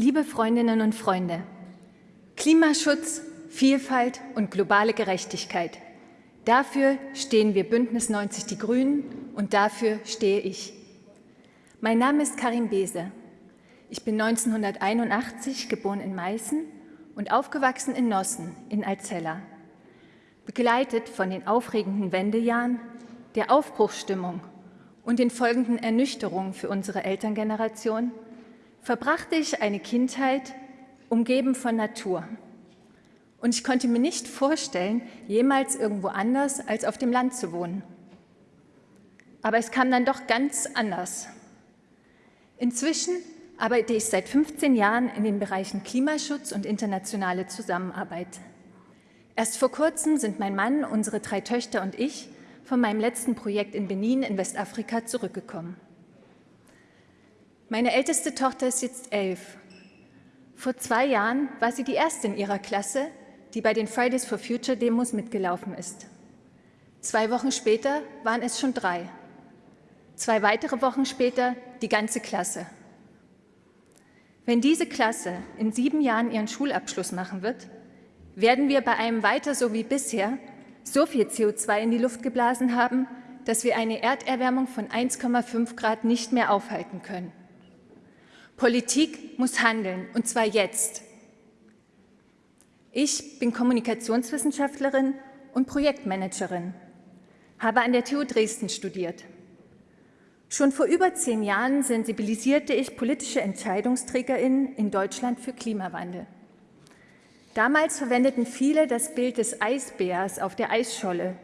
Liebe Freundinnen und Freunde, Klimaschutz, Vielfalt und globale Gerechtigkeit. Dafür stehen wir Bündnis 90 Die Grünen und dafür stehe ich. Mein Name ist Karin Bese. Ich bin 1981 geboren in Meißen und aufgewachsen in Nossen in Alzella. Begleitet von den aufregenden Wendejahren, der Aufbruchsstimmung und den folgenden Ernüchterungen für unsere Elterngeneration verbrachte ich eine Kindheit umgeben von Natur. Und ich konnte mir nicht vorstellen, jemals irgendwo anders als auf dem Land zu wohnen. Aber es kam dann doch ganz anders. Inzwischen arbeite ich seit 15 Jahren in den Bereichen Klimaschutz und internationale Zusammenarbeit. Erst vor kurzem sind mein Mann, unsere drei Töchter und ich von meinem letzten Projekt in Benin in Westafrika zurückgekommen. Meine älteste Tochter ist jetzt elf. Vor zwei Jahren war sie die erste in ihrer Klasse, die bei den Fridays for Future Demos mitgelaufen ist. Zwei Wochen später waren es schon drei. Zwei weitere Wochen später die ganze Klasse. Wenn diese Klasse in sieben Jahren ihren Schulabschluss machen wird, werden wir bei einem weiter so wie bisher so viel CO2 in die Luft geblasen haben, dass wir eine Erderwärmung von 1,5 Grad nicht mehr aufhalten können. Politik muss handeln, und zwar jetzt. Ich bin Kommunikationswissenschaftlerin und Projektmanagerin, habe an der TU Dresden studiert. Schon vor über zehn Jahren sensibilisierte ich politische EntscheidungsträgerInnen in Deutschland für Klimawandel. Damals verwendeten viele das Bild des Eisbärs auf der Eisscholle,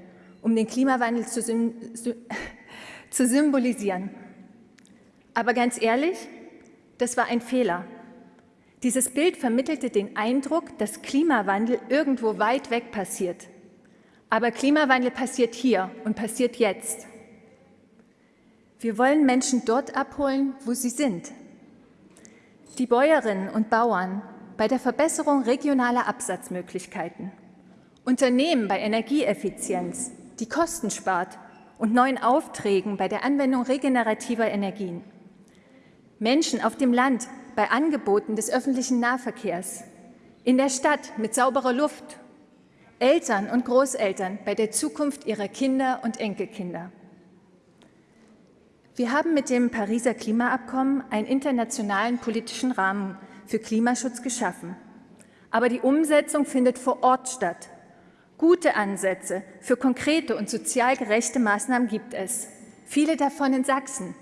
um den Klimawandel zu, zu symbolisieren. Aber ganz ehrlich, das war ein Fehler. Dieses Bild vermittelte den Eindruck, dass Klimawandel irgendwo weit weg passiert. Aber Klimawandel passiert hier und passiert jetzt. Wir wollen Menschen dort abholen, wo sie sind. Die Bäuerinnen und Bauern bei der Verbesserung regionaler Absatzmöglichkeiten, Unternehmen bei Energieeffizienz, die Kosten spart und neuen Aufträgen bei der Anwendung regenerativer Energien. Menschen auf dem Land bei Angeboten des öffentlichen Nahverkehrs, in der Stadt mit sauberer Luft, Eltern und Großeltern bei der Zukunft ihrer Kinder und Enkelkinder. Wir haben mit dem Pariser Klimaabkommen einen internationalen politischen Rahmen für Klimaschutz geschaffen. Aber die Umsetzung findet vor Ort statt. Gute Ansätze für konkrete und sozial gerechte Maßnahmen gibt es. Viele davon in Sachsen.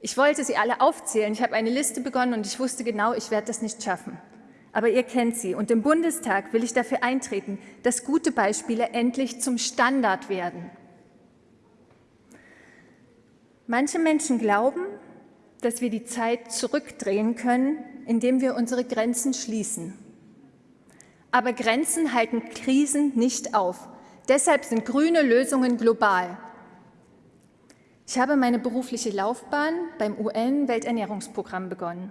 Ich wollte sie alle aufzählen. Ich habe eine Liste begonnen und ich wusste genau, ich werde das nicht schaffen. Aber ihr kennt sie. Und im Bundestag will ich dafür eintreten, dass gute Beispiele endlich zum Standard werden. Manche Menschen glauben, dass wir die Zeit zurückdrehen können, indem wir unsere Grenzen schließen. Aber Grenzen halten Krisen nicht auf. Deshalb sind grüne Lösungen global. Ich habe meine berufliche Laufbahn beim UN-Welternährungsprogramm begonnen.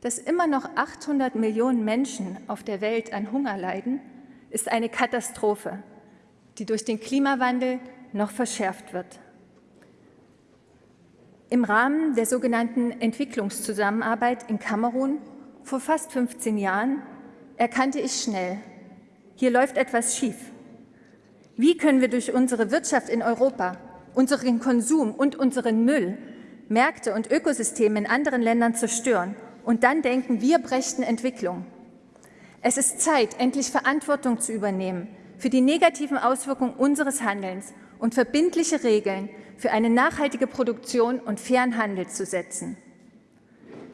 Dass immer noch 800 Millionen Menschen auf der Welt an Hunger leiden, ist eine Katastrophe, die durch den Klimawandel noch verschärft wird. Im Rahmen der sogenannten Entwicklungszusammenarbeit in Kamerun vor fast 15 Jahren erkannte ich schnell, hier läuft etwas schief. Wie können wir durch unsere Wirtschaft in Europa, unseren Konsum und unseren Müll Märkte und Ökosysteme in anderen Ländern zerstören und dann denken, wir brächten Entwicklung? Es ist Zeit, endlich Verantwortung zu übernehmen für die negativen Auswirkungen unseres Handelns und verbindliche Regeln für eine nachhaltige Produktion und fairen Handel zu setzen.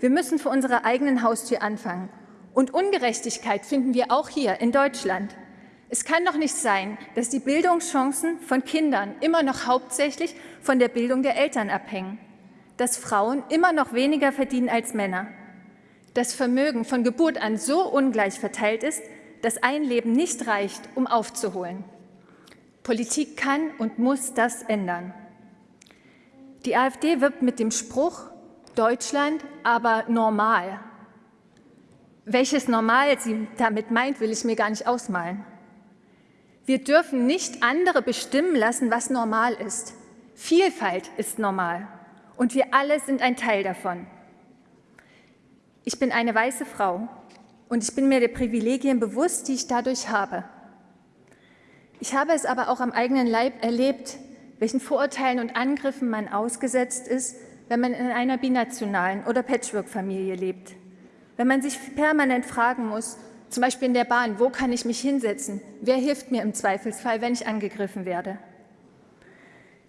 Wir müssen vor unserer eigenen Haustür anfangen. Und Ungerechtigkeit finden wir auch hier in Deutschland. Es kann doch nicht sein, dass die Bildungschancen von Kindern immer noch hauptsächlich von der Bildung der Eltern abhängen, dass Frauen immer noch weniger verdienen als Männer, dass Vermögen von Geburt an so ungleich verteilt ist, dass ein Leben nicht reicht, um aufzuholen. Politik kann und muss das ändern. Die AfD wirbt mit dem Spruch, Deutschland aber normal. Welches Normal sie damit meint, will ich mir gar nicht ausmalen. Wir dürfen nicht andere bestimmen lassen, was normal ist. Vielfalt ist normal und wir alle sind ein Teil davon. Ich bin eine weiße Frau und ich bin mir der Privilegien bewusst, die ich dadurch habe. Ich habe es aber auch am eigenen Leib erlebt, welchen Vorurteilen und Angriffen man ausgesetzt ist, wenn man in einer binationalen oder Patchwork-Familie lebt. Wenn man sich permanent fragen muss, zum Beispiel in der Bahn, wo kann ich mich hinsetzen? Wer hilft mir im Zweifelsfall, wenn ich angegriffen werde?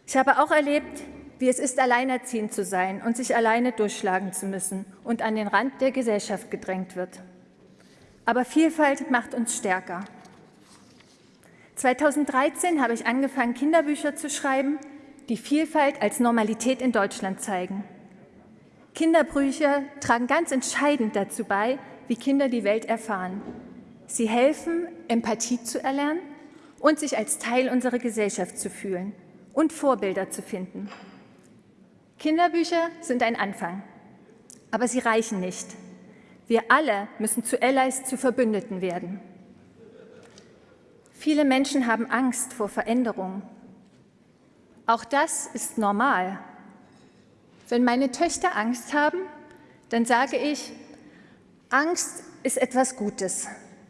Ich habe auch erlebt, wie es ist, alleinerziehend zu sein und sich alleine durchschlagen zu müssen und an den Rand der Gesellschaft gedrängt wird. Aber Vielfalt macht uns stärker. 2013 habe ich angefangen, Kinderbücher zu schreiben, die Vielfalt als Normalität in Deutschland zeigen. Kinderbücher tragen ganz entscheidend dazu bei, wie Kinder die Welt erfahren. Sie helfen, Empathie zu erlernen und sich als Teil unserer Gesellschaft zu fühlen und Vorbilder zu finden. Kinderbücher sind ein Anfang, aber sie reichen nicht. Wir alle müssen zu Allies, zu Verbündeten werden. Viele Menschen haben Angst vor Veränderung. Auch das ist normal. Wenn meine Töchter Angst haben, dann sage ich, Angst ist etwas Gutes.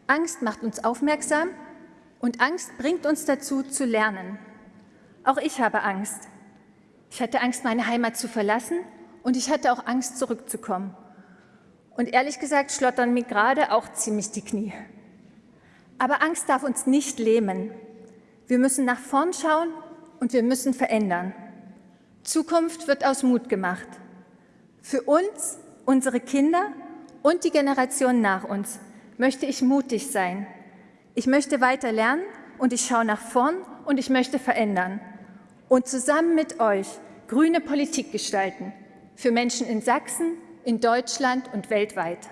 Angst macht uns aufmerksam und Angst bringt uns dazu, zu lernen. Auch ich habe Angst. Ich hatte Angst, meine Heimat zu verlassen und ich hatte auch Angst, zurückzukommen. Und ehrlich gesagt schlottern mir gerade auch ziemlich die Knie. Aber Angst darf uns nicht lähmen. Wir müssen nach vorn schauen und wir müssen verändern. Zukunft wird aus Mut gemacht. Für uns, unsere Kinder und die Generation nach uns möchte ich mutig sein. Ich möchte weiter lernen und ich schaue nach vorn und ich möchte verändern. Und zusammen mit euch grüne Politik gestalten. Für Menschen in Sachsen, in Deutschland und weltweit.